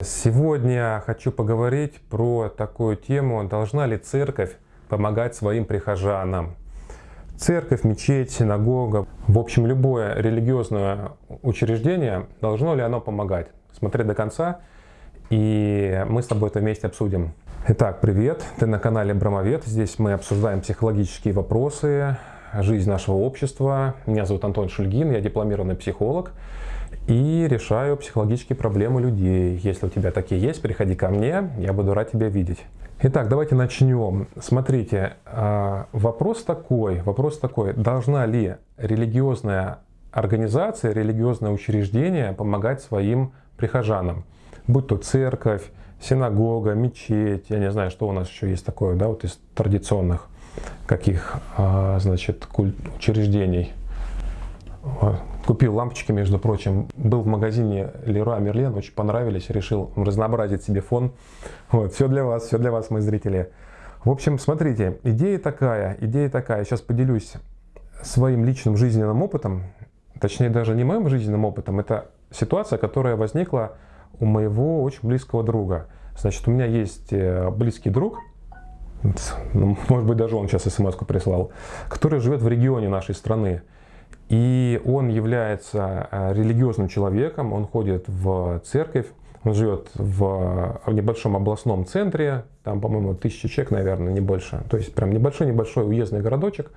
Сегодня хочу поговорить про такую тему, должна ли церковь помогать своим прихожанам. Церковь, мечеть, синагога, в общем, любое религиозное учреждение, должно ли оно помогать? Смотри до конца, и мы с тобой это вместе обсудим. Итак, привет, ты на канале Брамовед. Здесь мы обсуждаем психологические вопросы, жизнь нашего общества. Меня зовут Антон Шульгин, я дипломированный психолог и решаю психологические проблемы людей. Если у тебя такие есть, приходи ко мне, я буду рад тебя видеть. Итак, давайте начнем. Смотрите, а, вопрос такой, вопрос такой, должна ли религиозная организация, религиозное учреждение помогать своим прихожанам, будь то церковь, синагога, мечеть, я не знаю, что у нас еще есть такое, да, вот из традиционных каких, а, значит, учреждений. Купил лампочки, между прочим. Был в магазине Leroy Merlin, очень понравились, решил разнообразить себе фон. Вот, все для вас, все для вас, мои зрители. В общем, смотрите, идея такая, идея такая. Сейчас поделюсь своим личным жизненным опытом, точнее даже не моим жизненным опытом, это ситуация, которая возникла у моего очень близкого друга. Значит, у меня есть э, близкий друг, ну, может быть даже он сейчас смс прислал, который живет в регионе нашей страны. И он является э, религиозным человеком, он ходит в церковь, он живет в, небольшом областном центре, там, по-моему, тысяча человек, наверное, не больше. То есть прям небольшой-небольшой уездный городочек,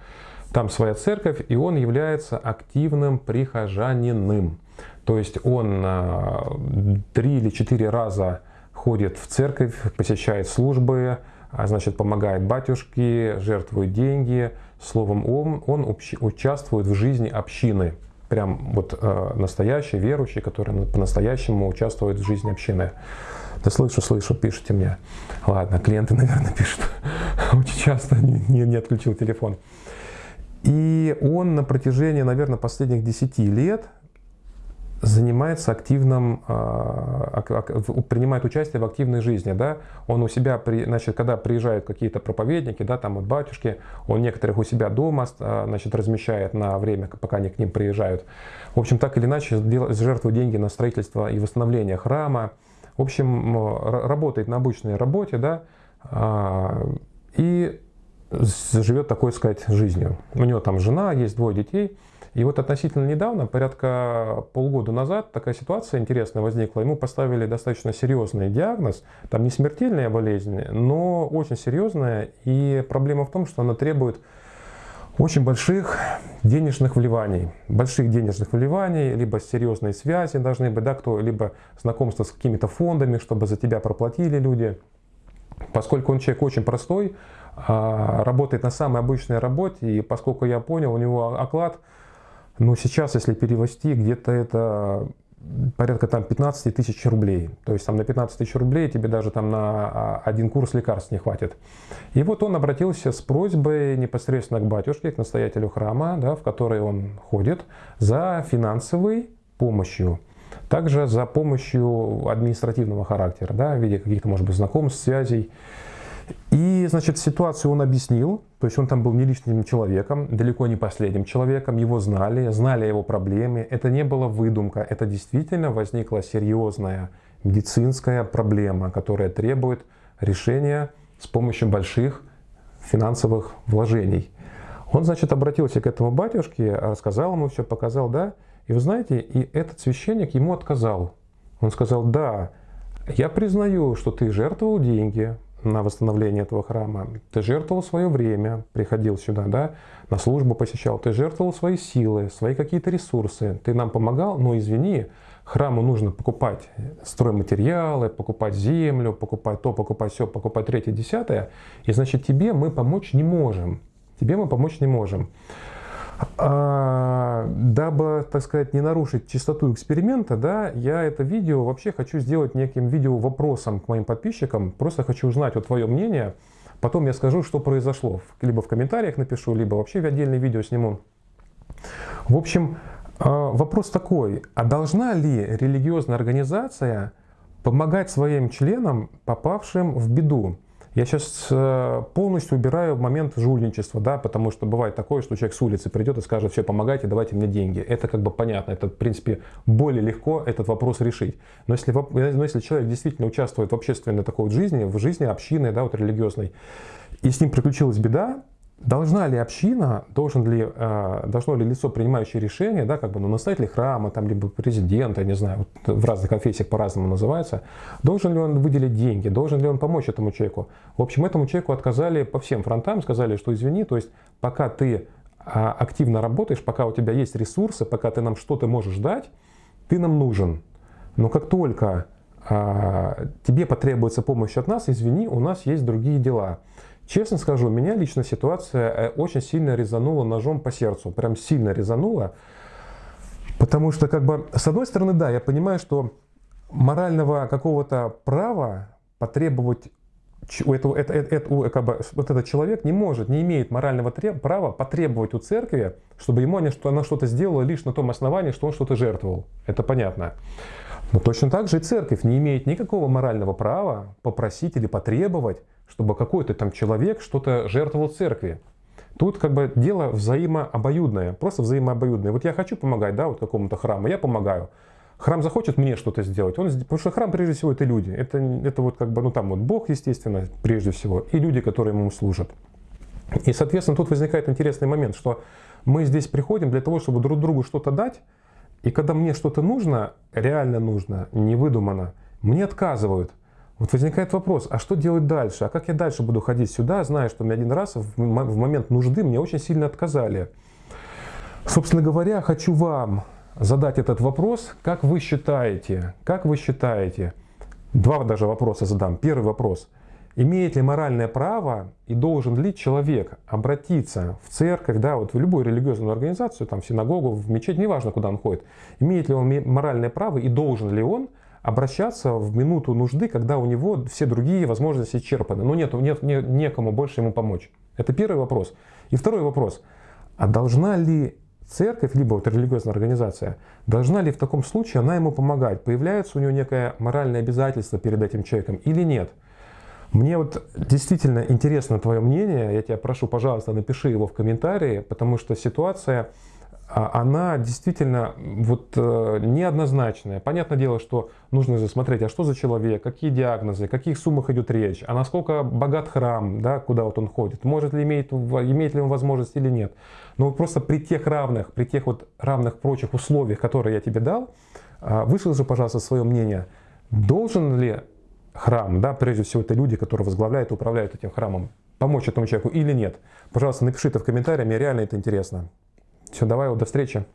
там своя церковь, и он является активным прихожаниным. То есть он э, три или четыре раза ходит в церковь, посещает службы, значит, помогает батюшке, жертвует деньги. Словом, он, он участвует в жизни общины. Прям вот э, настоящий верующий, который по-настоящему участвует в жизни общины. Да слышу, слышу, пишите мне. Ладно, клиенты, наверное, пишут. Очень часто не, не отключил телефон. И он на протяжении, наверное, последних 10 лет занимается активным, а, принимает участие в активной жизни, да, он у себя, значит, когда приезжают какие-то проповедники, да, там вот батюшки, он некоторых у себя дома, а, значит, размещает на время, пока они к ним приезжают. В общем, так или иначе, жертвует деньги на строительство и восстановление храма, в общем, работает на обычной работе, да, а, и живет такой, сказать, жизнью. У него там жена, есть двое детей, и вот относительно недавно, порядка полгода назад, такая ситуация интересная возникла. Ему поставили достаточно серьезный диагноз. Там не смертельная болезнь, но очень серьезная. И проблема в том, что она требует очень больших денежных вливаний, больших денежных вливаний, либо серьезные связи должны быть, да, кто, либо знакомство с какими-то фондами, чтобы за тебя проплатили люди. Поскольку он человек очень простой, а, работает на самой обычной работе, и поскольку я понял, у него оклад но сейчас, если перевести, где-то это порядка там 15 тысяч рублей. То есть там на 15 тысяч рублей тебе даже там на а, один курс лекарств не хватит. И вот он обратился с просьбой непосредственно к батюшке, к настоятелю храма, да, в который он ходит, за финансовой помощью. Также за помощью административного характера, да, в виде каких-то, может быть, знакомств, связей. И, значит, ситуацию он объяснил, то есть он там был не лишним человеком, далеко не последним человеком, его знали, знали его проблеме, это не была выдумка, это действительно возникла серьезная медицинская проблема, которая требует решения с помощью больших финансовых вложений. Он, значит, обратился к этому батюшке, рассказал ему все, показал, да, и вы знаете, и этот священник ему отказал. Он сказал, да, я признаю, что ты жертвовал деньги, на восстановление этого храма. Ты жертвовал свое время, приходил сюда, да, на службу посещал. Ты жертвовал свои силы, свои какие-то ресурсы. Ты нам помогал, но извини, храму нужно покупать стройматериалы, покупать землю, покупать то, покупать все, покупать третье, десятое. И значит, тебе мы помочь не можем. Тебе мы помочь не можем. А, дабы, так сказать, не нарушить чистоту эксперимента, да, я это видео вообще хочу сделать неким видео вопросом к моим подписчикам. Просто хочу узнать вот твое мнение. Потом я скажу, что произошло. Либо в комментариях напишу, либо вообще в отдельное видео сниму. В общем, а, вопрос такой. А должна ли религиозная организация помогать своим членам, попавшим в беду? Я сейчас э, полностью убираю момент жульничества, да, потому что бывает такое, что человек с улицы придет и скажет, все, помогайте, давайте мне деньги. Это как бы понятно, это в принципе более легко этот вопрос решить. Но если, но если человек действительно участвует в общественной такой вот жизни, в жизни общины, да, вот религиозной, и с ним приключилась беда, Должна ли община, должен ли, э, должно ли лицо, принимающее решение, да, как бы, ну, настоятель храма, там, либо президент, я не знаю, вот в разных конфессиях по-разному называется, должен ли он выделить деньги, должен ли он помочь этому человеку? В общем, этому человеку отказали по всем фронтам, сказали, что извини, то есть пока ты а, активно работаешь, пока у тебя есть ресурсы, пока ты нам что-то можешь дать, ты нам нужен. Но как только а, тебе потребуется помощь от нас, извини, у нас есть другие дела. Честно скажу, меня лично ситуация э, очень сильно резанула ножом по сердцу. Прям сильно резанула. Потому что, как бы, с одной стороны, да, я понимаю, что морального какого-то права потребовать у этого, это, это, это, как бы, вот этот человек не может, не имеет морального треб, права потребовать у церкви, чтобы ему она, она что-то сделала лишь на том основании, что он что-то жертвовал. Это понятно. Но точно так же и церковь не имеет никакого морального права попросить или потребовать, чтобы какой-то там человек что-то жертвовал церкви. Тут как бы дело взаимообоюдное, просто взаимообоюдное. Вот я хочу помогать, да, вот какому-то храму, я помогаю. Храм захочет мне что-то сделать, он, потому что храм прежде всего это люди. Это, это вот как бы, ну там вот Бог, естественно, прежде всего, и люди, которые ему служат. И, соответственно, тут возникает интересный момент, что мы здесь приходим для того, чтобы друг другу что-то дать, и когда мне что-то нужно, реально нужно, не выдумано, мне отказывают. Вот возникает вопрос, а что делать дальше? А как я дальше буду ходить сюда, зная, что мне один раз в момент нужды мне очень сильно отказали? Собственно говоря, хочу вам задать этот вопрос. Как вы считаете, как вы считаете, два даже вопроса задам. Первый вопрос. Имеет ли моральное право и должен ли человек обратиться в церковь, да, вот в любую религиозную организацию, там, в синагогу, в мечеть, неважно, куда он ходит, имеет ли он моральное право и должен ли он обращаться в минуту нужды, когда у него все другие возможности исчерпаны. Ну нет, нет, нет некому больше ему помочь. Это первый вопрос. И второй вопрос. А должна ли церковь, либо вот религиозная организация, должна ли в таком случае она ему помогать? Появляется у него некое моральное обязательство перед этим человеком или нет? Мне вот действительно интересно твое мнение. Я тебя прошу, пожалуйста, напиши его в комментарии, потому что ситуация а она действительно вот э, неоднозначная. Понятное дело, что нужно засмотреть, а что за человек, какие диагнозы, о каких суммах идет речь, а насколько богат храм, да, куда вот он ходит, может ли иметь, имеет ли он возможность или нет. Но вот просто при тех равных, при тех вот равных прочих условиях, которые я тебе дал, а, выскажи, пожалуйста, свое мнение. Должен ли храм, да, прежде всего это люди, которые возглавляют и управляют этим храмом, помочь этому человеку или нет? Пожалуйста, напиши это в комментариях, мне реально это интересно. Все, давай, вот, до встречи.